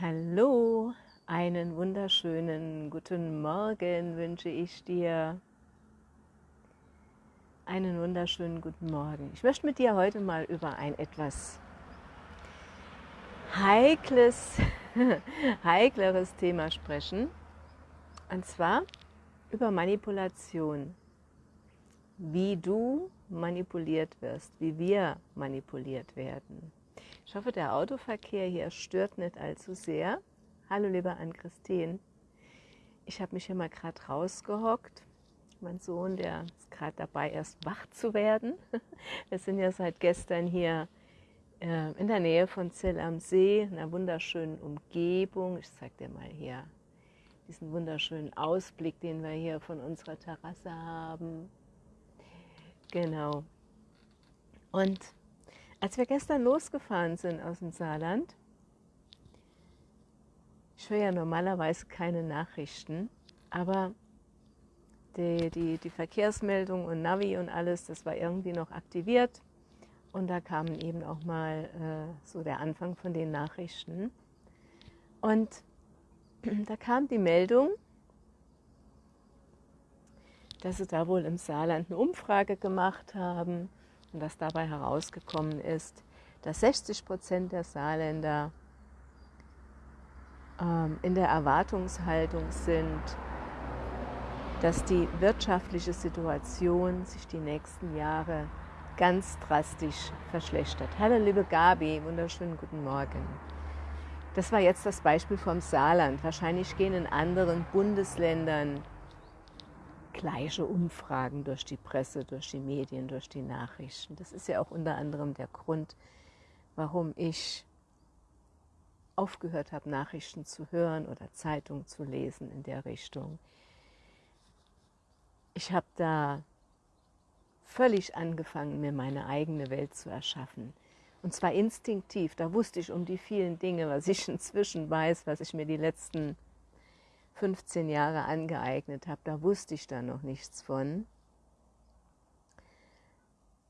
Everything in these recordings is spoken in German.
Hallo, einen wunderschönen guten Morgen wünsche ich dir. Einen wunderschönen guten Morgen. Ich möchte mit dir heute mal über ein etwas heikles, heikleres Thema sprechen. Und zwar über Manipulation. Wie du manipuliert wirst, wie wir manipuliert werden. Ich hoffe, der Autoverkehr hier stört nicht allzu sehr. Hallo, lieber Ann-Christine. Ich habe mich hier mal gerade rausgehockt. Mein Sohn, der ist gerade dabei, erst wach zu werden. Wir sind ja seit gestern hier äh, in der Nähe von Zell am See, in einer wunderschönen Umgebung. Ich zeige dir mal hier diesen wunderschönen Ausblick, den wir hier von unserer Terrasse haben. Genau. Und als wir gestern losgefahren sind aus dem Saarland, ich höre ja normalerweise keine Nachrichten, aber die, die, die Verkehrsmeldung und Navi und alles, das war irgendwie noch aktiviert. Und da kamen eben auch mal äh, so der Anfang von den Nachrichten. Und da kam die Meldung, dass sie da wohl im Saarland eine Umfrage gemacht haben und dass dabei herausgekommen ist, dass 60 Prozent der Saarländer ähm, in der Erwartungshaltung sind, dass die wirtschaftliche Situation sich die nächsten Jahre ganz drastisch verschlechtert. Hallo liebe Gabi, wunderschönen guten Morgen. Das war jetzt das Beispiel vom Saarland. Wahrscheinlich gehen in anderen Bundesländern gleiche Umfragen durch die Presse, durch die Medien, durch die Nachrichten. Das ist ja auch unter anderem der Grund, warum ich aufgehört habe, Nachrichten zu hören oder Zeitungen zu lesen in der Richtung. Ich habe da völlig angefangen, mir meine eigene Welt zu erschaffen. Und zwar instinktiv. Da wusste ich um die vielen Dinge, was ich inzwischen weiß, was ich mir die letzten 15 Jahre angeeignet habe, da wusste ich da noch nichts von,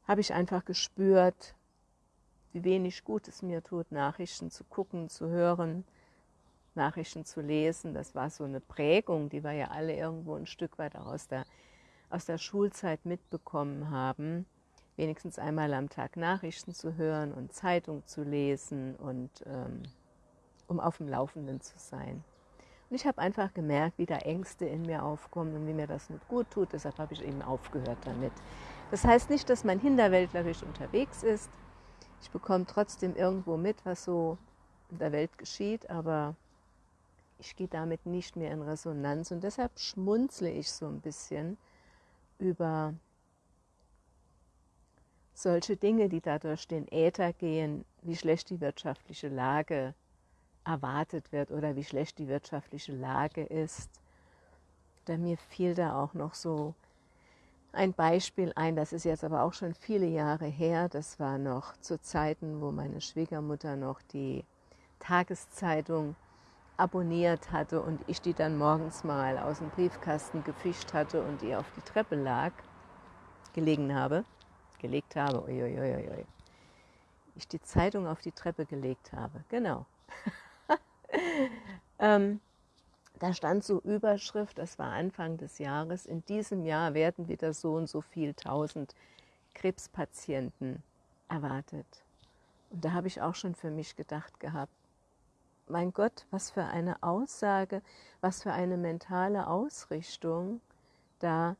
habe ich einfach gespürt, wie wenig gut es mir tut, Nachrichten zu gucken, zu hören, Nachrichten zu lesen. Das war so eine Prägung, die wir ja alle irgendwo ein Stück weit auch aus der, aus der Schulzeit mitbekommen haben. Wenigstens einmal am Tag Nachrichten zu hören und Zeitung zu lesen und ähm, um auf dem Laufenden zu sein. Und ich habe einfach gemerkt, wie da Ängste in mir aufkommen und wie mir das nicht gut tut. Deshalb habe ich eben aufgehört damit. Das heißt nicht, dass man hinterwäldlerisch unterwegs ist. Ich bekomme trotzdem irgendwo mit, was so in der Welt geschieht, aber ich gehe damit nicht mehr in Resonanz. Und deshalb schmunzle ich so ein bisschen über solche Dinge, die da durch den Äther gehen, wie schlecht die wirtschaftliche Lage ist erwartet wird oder wie schlecht die wirtschaftliche Lage ist. Da mir fiel da auch noch so ein Beispiel ein, das ist jetzt aber auch schon viele Jahre her, das war noch zu Zeiten, wo meine Schwiegermutter noch die Tageszeitung abonniert hatte und ich die dann morgens mal aus dem Briefkasten gefischt hatte und die auf die Treppe lag, gelegen habe, gelegt habe, uiuiuiui. Ich die Zeitung auf die Treppe gelegt habe, genau. ähm, da stand so Überschrift, das war Anfang des Jahres, in diesem Jahr werden wieder so und so viel tausend Krebspatienten erwartet. Und da habe ich auch schon für mich gedacht gehabt, mein Gott, was für eine Aussage, was für eine mentale Ausrichtung da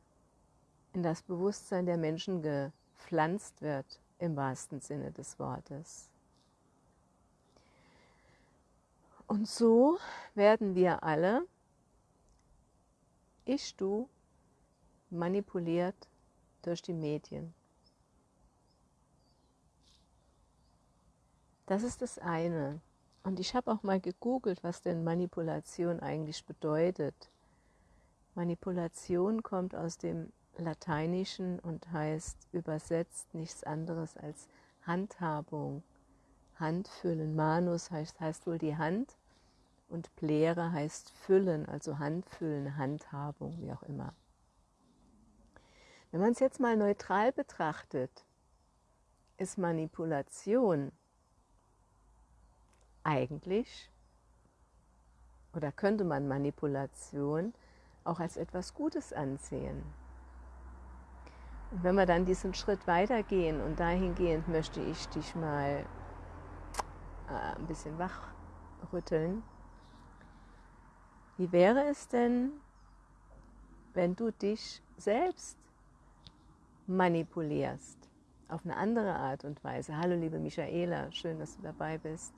in das Bewusstsein der Menschen gepflanzt wird, im wahrsten Sinne des Wortes. Und so werden wir alle, ich, du, manipuliert durch die Medien. Das ist das eine. Und ich habe auch mal gegoogelt, was denn Manipulation eigentlich bedeutet. Manipulation kommt aus dem Lateinischen und heißt übersetzt nichts anderes als Handhabung, Handfüllen. Manus heißt, heißt wohl die Hand und Plere heißt füllen, also Handfüllen, Handhabung, wie auch immer. Wenn man es jetzt mal neutral betrachtet, ist Manipulation eigentlich oder könnte man Manipulation auch als etwas Gutes ansehen. Und wenn wir dann diesen Schritt weitergehen und dahingehend möchte ich dich mal äh, ein bisschen wachrütteln, wie wäre es denn, wenn du dich selbst manipulierst? Auf eine andere Art und Weise. Hallo liebe Michaela, schön, dass du dabei bist.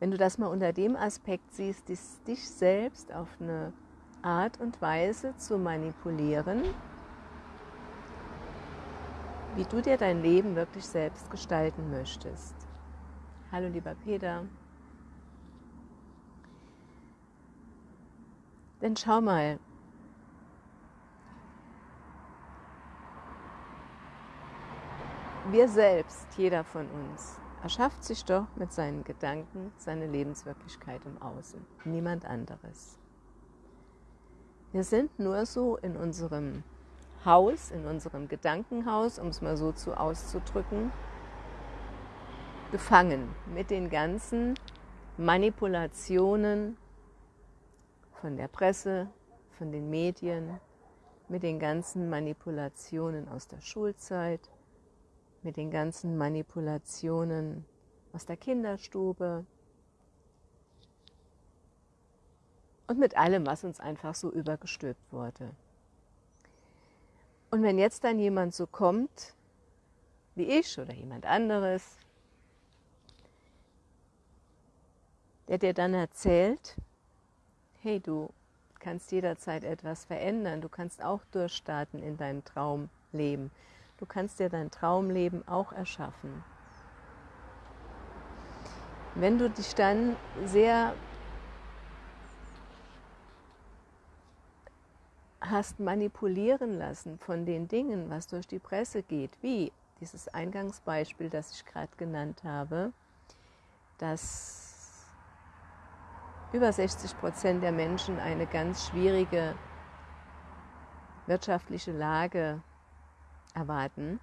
Wenn du das mal unter dem Aspekt siehst, dich selbst auf eine Art und Weise zu manipulieren, wie du dir dein Leben wirklich selbst gestalten möchtest. Hallo lieber Peter. Denn schau mal, wir selbst, jeder von uns, erschafft sich doch mit seinen Gedanken seine Lebenswirklichkeit im Außen, niemand anderes. Wir sind nur so in unserem Haus, in unserem Gedankenhaus, um es mal so zu auszudrücken, gefangen mit den ganzen Manipulationen von der Presse, von den Medien, mit den ganzen Manipulationen aus der Schulzeit, mit den ganzen Manipulationen aus der Kinderstube und mit allem, was uns einfach so übergestülpt wurde. Und wenn jetzt dann jemand so kommt, wie ich oder jemand anderes, der dir dann erzählt, hey, du kannst jederzeit etwas verändern, du kannst auch durchstarten in deinem Traumleben, du kannst dir dein Traumleben auch erschaffen. Wenn du dich dann sehr hast manipulieren lassen von den Dingen, was durch die Presse geht, wie dieses Eingangsbeispiel, das ich gerade genannt habe, dass über 60 Prozent der Menschen eine ganz schwierige wirtschaftliche Lage erwarten,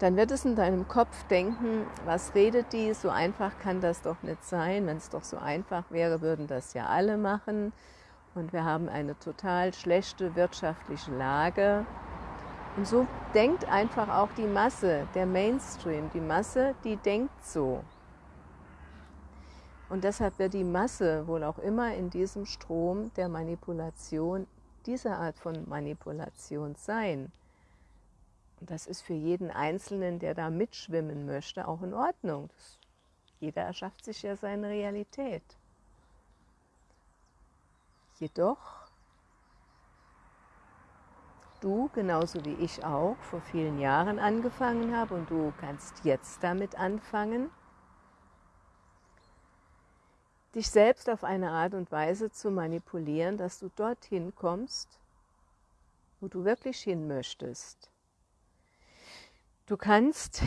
dann wird es in deinem Kopf denken, was redet die, so einfach kann das doch nicht sein, wenn es doch so einfach wäre, würden das ja alle machen und wir haben eine total schlechte wirtschaftliche Lage. Und so denkt einfach auch die Masse, der Mainstream, die Masse, die denkt so. Und deshalb wird die Masse wohl auch immer in diesem Strom der Manipulation, dieser Art von Manipulation sein. Und das ist für jeden Einzelnen, der da mitschwimmen möchte, auch in Ordnung. Jeder erschafft sich ja seine Realität. Jedoch, du, genauso wie ich auch, vor vielen Jahren angefangen habe und du kannst jetzt damit anfangen, dich selbst auf eine Art und Weise zu manipulieren, dass du dorthin kommst, wo du wirklich hin möchtest. Du kannst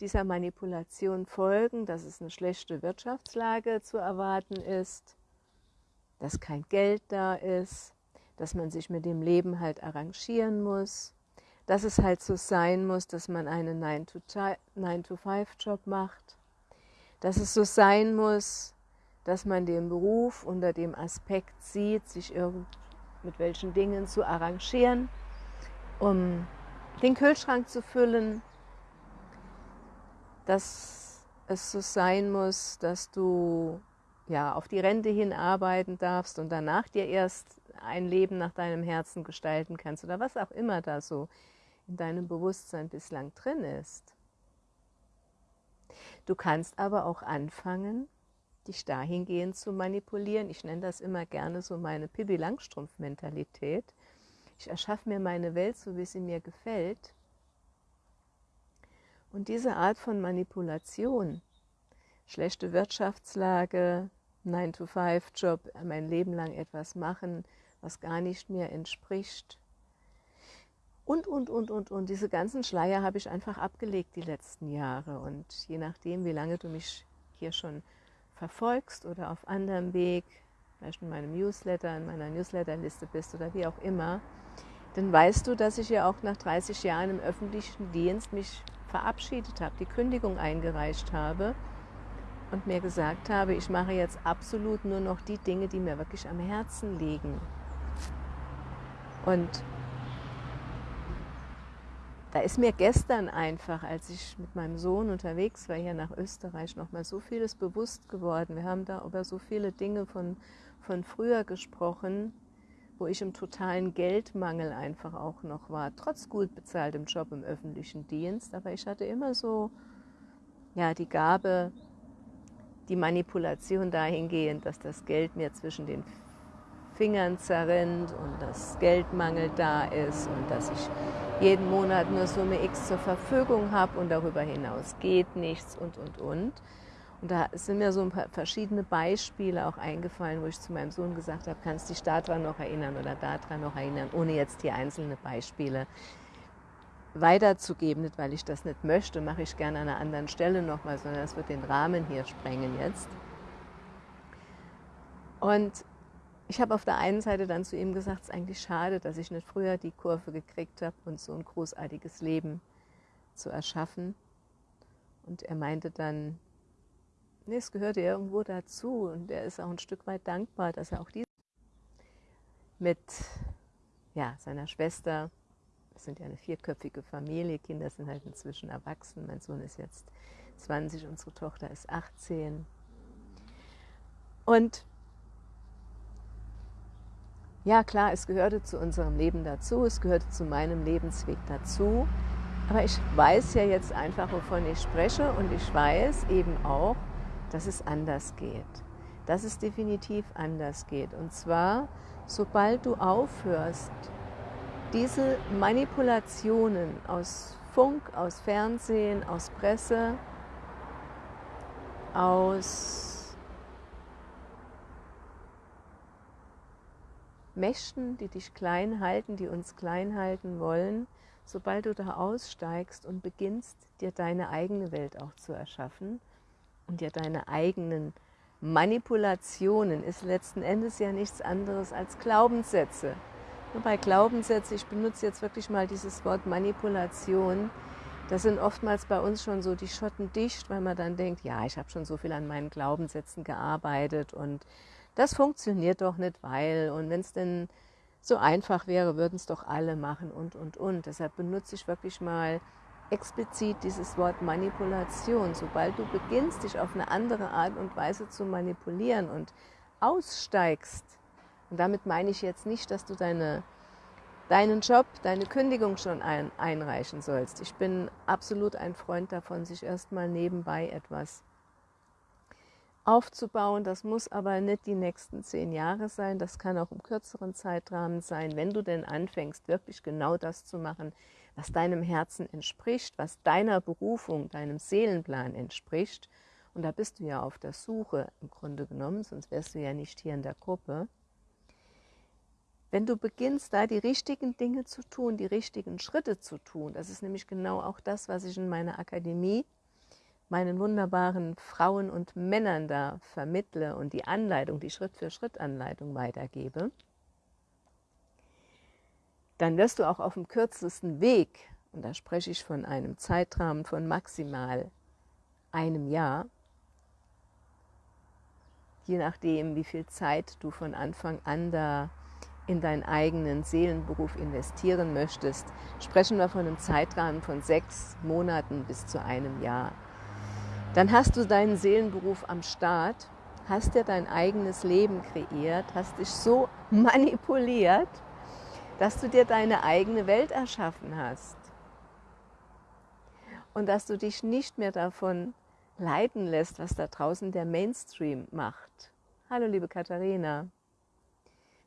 dieser Manipulation folgen, dass es eine schlechte Wirtschaftslage zu erwarten ist, dass kein Geld da ist, dass man sich mit dem Leben halt arrangieren muss, dass es halt so sein muss, dass man einen 9-to-5-Job macht, dass es so sein muss, dass man den Beruf unter dem Aspekt sieht, sich mit welchen Dingen zu arrangieren, um den Kühlschrank zu füllen, dass es so sein muss, dass du ja, auf die Rente hin arbeiten darfst und danach dir erst ein Leben nach deinem Herzen gestalten kannst oder was auch immer da so in deinem Bewusstsein bislang drin ist. Du kannst aber auch anfangen, dich dahingehend zu manipulieren. Ich nenne das immer gerne so meine Pippi Langstrumpf-Mentalität. Ich erschaffe mir meine Welt so, wie sie mir gefällt. Und diese Art von Manipulation, schlechte Wirtschaftslage, 9-to-5-Job, mein Leben lang etwas machen, was gar nicht mir entspricht. Und, und, und, und, und. Diese ganzen Schleier habe ich einfach abgelegt die letzten Jahre. Und je nachdem, wie lange du mich hier schon verfolgst oder auf anderem Weg, vielleicht in meinem Newsletter, in meiner Newsletterliste bist oder wie auch immer, dann weißt du, dass ich ja auch nach 30 Jahren im öffentlichen Dienst mich verabschiedet habe, die Kündigung eingereicht habe und mir gesagt habe, ich mache jetzt absolut nur noch die Dinge, die mir wirklich am Herzen liegen. Und da ist mir gestern einfach, als ich mit meinem Sohn unterwegs war hier nach Österreich, nochmal so vieles bewusst geworden. Wir haben da über so viele Dinge von, von früher gesprochen, wo ich im totalen Geldmangel einfach auch noch war, trotz gut bezahltem Job im öffentlichen Dienst. Aber ich hatte immer so ja, die Gabe, die Manipulation dahingehend, dass das Geld mir zwischen den Fingern zerrinnt und dass Geldmangel da ist und dass ich jeden Monat nur Summe X zur Verfügung habe und darüber hinaus geht nichts und, und, und. Und da sind mir so ein paar verschiedene Beispiele auch eingefallen, wo ich zu meinem Sohn gesagt habe, kannst dich daran noch erinnern oder daran noch erinnern, ohne jetzt hier einzelne Beispiele weiterzugeben, nicht weil ich das nicht möchte, mache ich gerne an einer anderen Stelle nochmal, sondern das wird den Rahmen hier sprengen jetzt. Und ich habe auf der einen Seite dann zu ihm gesagt, es ist eigentlich schade, dass ich nicht früher die Kurve gekriegt habe, uns so ein großartiges Leben zu erschaffen. Und er meinte dann, nee, es gehörte irgendwo dazu und er ist auch ein Stück weit dankbar, dass er auch dies mit ja, seiner Schwester, wir sind ja eine vierköpfige Familie, Kinder sind halt inzwischen erwachsen, mein Sohn ist jetzt 20, unsere Tochter ist 18. Und ja klar, es gehörte zu unserem Leben dazu, es gehörte zu meinem Lebensweg dazu. Aber ich weiß ja jetzt einfach, wovon ich spreche und ich weiß eben auch, dass es anders geht. Dass es definitiv anders geht. Und zwar, sobald du aufhörst, diese Manipulationen aus Funk, aus Fernsehen, aus Presse, aus Mächten, die dich klein halten, die uns klein halten wollen, sobald du da aussteigst und beginnst, dir deine eigene Welt auch zu erschaffen und dir deine eigenen Manipulationen, ist letzten Endes ja nichts anderes als Glaubenssätze. Nur bei Glaubenssätzen, ich benutze jetzt wirklich mal dieses Wort Manipulation, das sind oftmals bei uns schon so die Schotten dicht, weil man dann denkt, ja, ich habe schon so viel an meinen Glaubenssätzen gearbeitet und das funktioniert doch nicht, weil und wenn es denn so einfach wäre, würden es doch alle machen und, und, und. Deshalb benutze ich wirklich mal explizit dieses Wort Manipulation. Sobald du beginnst, dich auf eine andere Art und Weise zu manipulieren und aussteigst, und damit meine ich jetzt nicht, dass du deine, deinen Job, deine Kündigung schon ein, einreichen sollst. Ich bin absolut ein Freund davon, sich erstmal nebenbei etwas aufzubauen. Das muss aber nicht die nächsten zehn Jahre sein, das kann auch im kürzeren Zeitrahmen sein, wenn du denn anfängst, wirklich genau das zu machen, was deinem Herzen entspricht, was deiner Berufung, deinem Seelenplan entspricht. Und da bist du ja auf der Suche im Grunde genommen, sonst wärst du ja nicht hier in der Gruppe. Wenn du beginnst, da die richtigen Dinge zu tun, die richtigen Schritte zu tun, das ist nämlich genau auch das, was ich in meiner Akademie meinen wunderbaren Frauen und Männern da vermittle und die Anleitung, die Schritt-für-Schritt-Anleitung weitergebe, dann wirst du auch auf dem kürzesten Weg, und da spreche ich von einem Zeitrahmen von maximal einem Jahr, je nachdem, wie viel Zeit du von Anfang an da in deinen eigenen Seelenberuf investieren möchtest, sprechen wir von einem Zeitrahmen von sechs Monaten bis zu einem Jahr. Dann hast du deinen Seelenberuf am Start, hast dir dein eigenes Leben kreiert, hast dich so manipuliert, dass du dir deine eigene Welt erschaffen hast. Und dass du dich nicht mehr davon leiten lässt, was da draußen der Mainstream macht. Hallo liebe Katharina.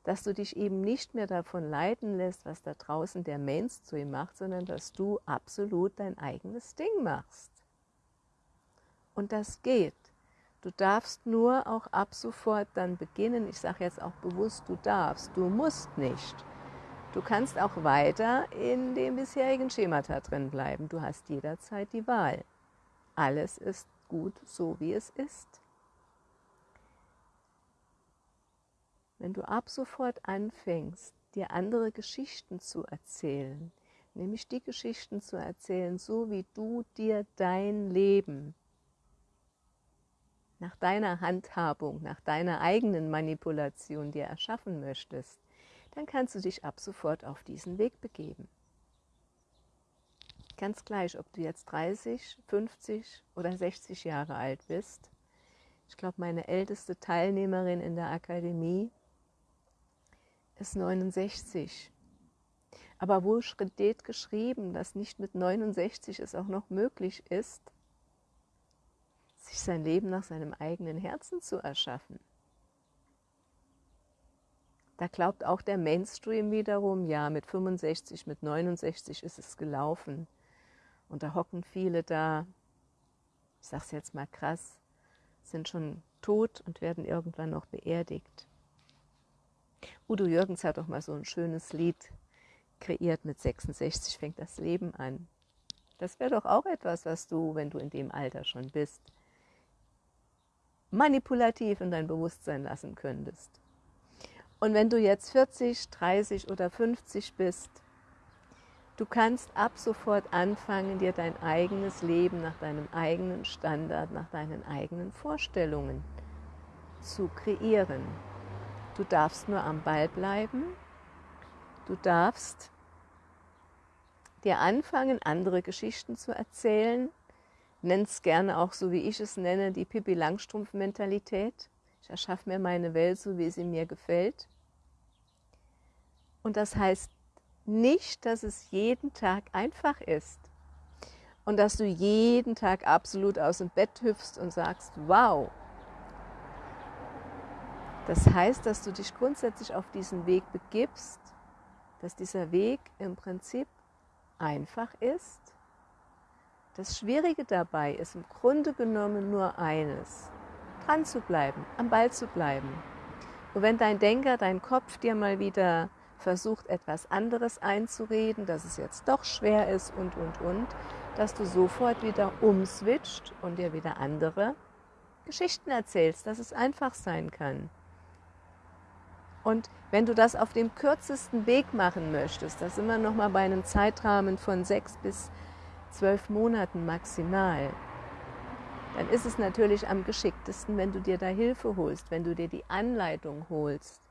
Dass du dich eben nicht mehr davon leiten lässt, was da draußen der Mainstream macht, sondern dass du absolut dein eigenes Ding machst. Und das geht. Du darfst nur auch ab sofort dann beginnen. Ich sage jetzt auch bewusst, du darfst, du musst nicht. Du kannst auch weiter in dem bisherigen Schemata drin bleiben. Du hast jederzeit die Wahl. Alles ist gut so, wie es ist. Wenn du ab sofort anfängst, dir andere Geschichten zu erzählen, nämlich die Geschichten zu erzählen, so wie du dir dein Leben nach deiner Handhabung, nach deiner eigenen Manipulation dir erschaffen möchtest, dann kannst du dich ab sofort auf diesen Weg begeben. Ganz gleich, ob du jetzt 30, 50 oder 60 Jahre alt bist. Ich glaube, meine älteste Teilnehmerin in der Akademie ist 69. Aber wo steht geschrieben, dass nicht mit 69 es auch noch möglich ist, sich sein Leben nach seinem eigenen Herzen zu erschaffen? Da glaubt auch der Mainstream wiederum, ja, mit 65, mit 69 ist es gelaufen. Und da hocken viele da, ich sage es jetzt mal krass, sind schon tot und werden irgendwann noch beerdigt. Udo Jürgens hat doch mal so ein schönes Lied kreiert, mit 66 fängt das Leben an. Das wäre doch auch etwas, was du, wenn du in dem Alter schon bist, manipulativ in dein Bewusstsein lassen könntest. Und wenn du jetzt 40, 30 oder 50 bist, du kannst ab sofort anfangen, dir dein eigenes Leben nach deinem eigenen Standard, nach deinen eigenen Vorstellungen zu kreieren. Du darfst nur am Ball bleiben. Du darfst dir anfangen, andere Geschichten zu erzählen. Nenn es gerne auch so, wie ich es nenne, die Pippi Langstrumpf-Mentalität. Ich erschaffe mir meine Welt so, wie sie mir gefällt. Und das heißt nicht, dass es jeden Tag einfach ist. Und dass du jeden Tag absolut aus dem Bett hüpfst und sagst, wow. Das heißt, dass du dich grundsätzlich auf diesen Weg begibst, dass dieser Weg im Prinzip einfach ist. Das Schwierige dabei ist im Grunde genommen nur eines, dran zu bleiben, am Ball zu bleiben. Und wenn dein Denker, dein Kopf dir mal wieder versucht, etwas anderes einzureden, dass es jetzt doch schwer ist und, und, und, dass du sofort wieder umswitcht und dir wieder andere Geschichten erzählst, dass es einfach sein kann. Und wenn du das auf dem kürzesten Weg machen möchtest, das immer noch mal bei einem Zeitrahmen von sechs bis zwölf Monaten maximal, dann ist es natürlich am geschicktesten, wenn du dir da Hilfe holst, wenn du dir die Anleitung holst,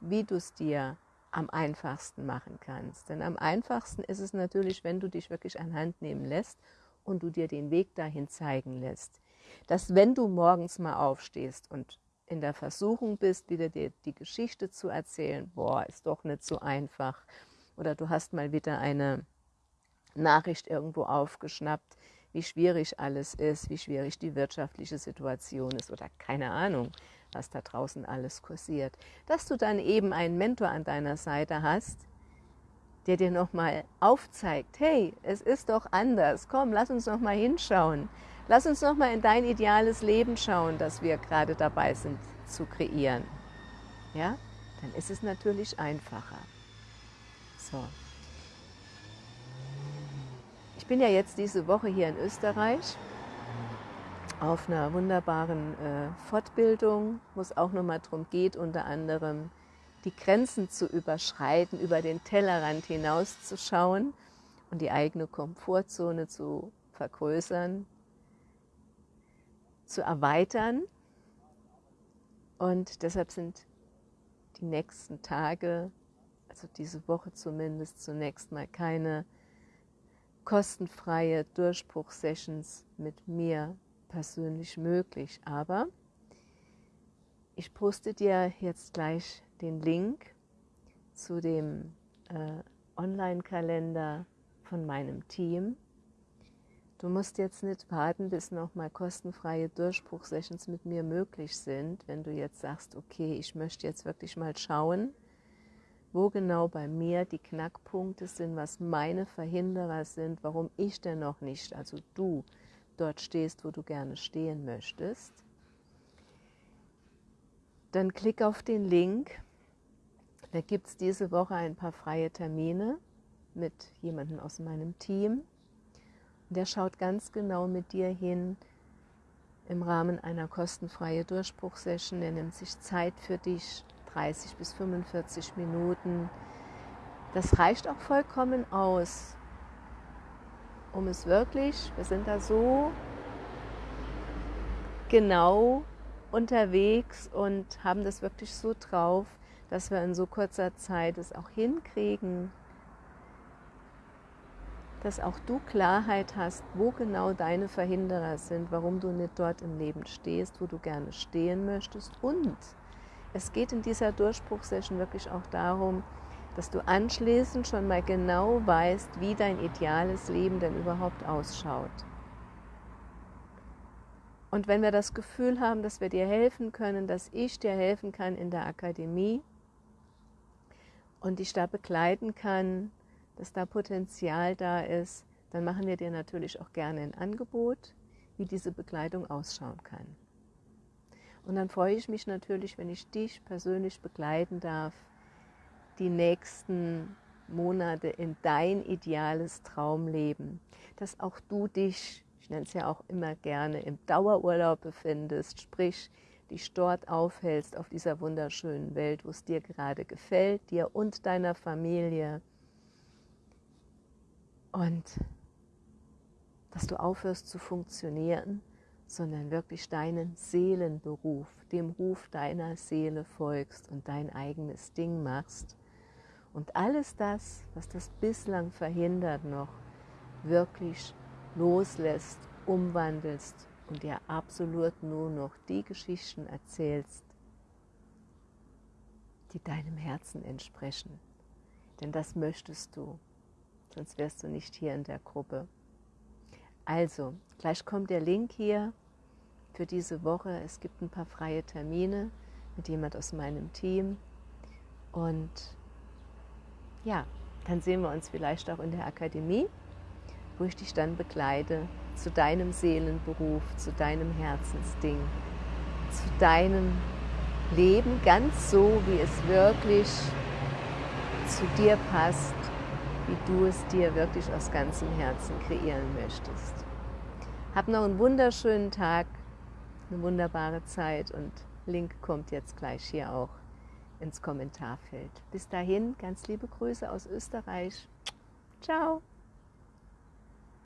wie du es dir am einfachsten machen kannst. Denn am einfachsten ist es natürlich, wenn du dich wirklich an Hand nehmen lässt und du dir den Weg dahin zeigen lässt. Dass wenn du morgens mal aufstehst und in der Versuchung bist, wieder dir die Geschichte zu erzählen, boah, ist doch nicht so einfach. Oder du hast mal wieder eine Nachricht irgendwo aufgeschnappt, wie schwierig alles ist, wie schwierig die wirtschaftliche Situation ist oder keine Ahnung, was da draußen alles kursiert. Dass du dann eben einen Mentor an deiner Seite hast, der dir nochmal aufzeigt, hey, es ist doch anders, komm, lass uns nochmal hinschauen. Lass uns nochmal in dein ideales Leben schauen, das wir gerade dabei sind zu kreieren. Ja, dann ist es natürlich einfacher. So. Ich bin ja jetzt diese Woche hier in Österreich auf einer wunderbaren äh, Fortbildung, wo es auch nochmal darum geht, unter anderem die Grenzen zu überschreiten, über den Tellerrand hinauszuschauen und die eigene Komfortzone zu vergrößern, zu erweitern. Und deshalb sind die nächsten Tage, also diese Woche zumindest, zunächst mal keine kostenfreie Durchbruchsessions mit mir persönlich möglich. Aber ich poste dir jetzt gleich den Link zu dem äh, Online-Kalender von meinem Team. Du musst jetzt nicht warten, bis nochmal kostenfreie Durchbruchsessions mit mir möglich sind, wenn du jetzt sagst, okay, ich möchte jetzt wirklich mal schauen, wo genau bei mir die Knackpunkte sind, was meine Verhinderer sind, warum ich denn noch nicht, also du, dort stehst, wo du gerne stehen möchtest, dann klick auf den Link. Da gibt es diese Woche ein paar freie Termine mit jemandem aus meinem Team. Der schaut ganz genau mit dir hin im Rahmen einer kostenfreien Durchbruchsession. Der nimmt sich Zeit für dich, 30 bis 45 Minuten. Das reicht auch vollkommen aus, um es wirklich, wir sind da so genau unterwegs und haben das wirklich so drauf, dass wir in so kurzer Zeit es auch hinkriegen, dass auch du Klarheit hast, wo genau deine Verhinderer sind, warum du nicht dort im Leben stehst, wo du gerne stehen möchtest. Und es geht in dieser Durchbruchsession wirklich auch darum, dass du anschließend schon mal genau weißt, wie dein ideales Leben denn überhaupt ausschaut. Und wenn wir das Gefühl haben, dass wir dir helfen können, dass ich dir helfen kann in der Akademie und dich da begleiten kann, dass da Potenzial da ist, dann machen wir dir natürlich auch gerne ein Angebot, wie diese Begleitung ausschauen kann. Und dann freue ich mich natürlich, wenn ich dich persönlich begleiten darf, die nächsten Monate in dein ideales Traumleben, dass auch du dich, ich nenne es ja auch immer gerne, im Dauerurlaub befindest, sprich dich dort aufhältst auf dieser wunderschönen Welt, wo es dir gerade gefällt, dir und deiner Familie. Und dass du aufhörst zu funktionieren, sondern wirklich deinen Seelenberuf, dem Ruf deiner Seele folgst und dein eigenes Ding machst. Und alles das, was das bislang verhindert noch, wirklich loslässt, umwandelst und dir absolut nur noch die Geschichten erzählst, die deinem Herzen entsprechen. Denn das möchtest du sonst wärst du nicht hier in der Gruppe. Also, gleich kommt der Link hier für diese Woche. Es gibt ein paar freie Termine mit jemand aus meinem Team. Und ja, dann sehen wir uns vielleicht auch in der Akademie, wo ich dich dann begleite zu deinem Seelenberuf, zu deinem Herzensding, zu deinem Leben ganz so, wie es wirklich zu dir passt wie du es dir wirklich aus ganzem Herzen kreieren möchtest. Hab noch einen wunderschönen Tag, eine wunderbare Zeit und Link kommt jetzt gleich hier auch ins Kommentarfeld. Bis dahin, ganz liebe Grüße aus Österreich. Ciao.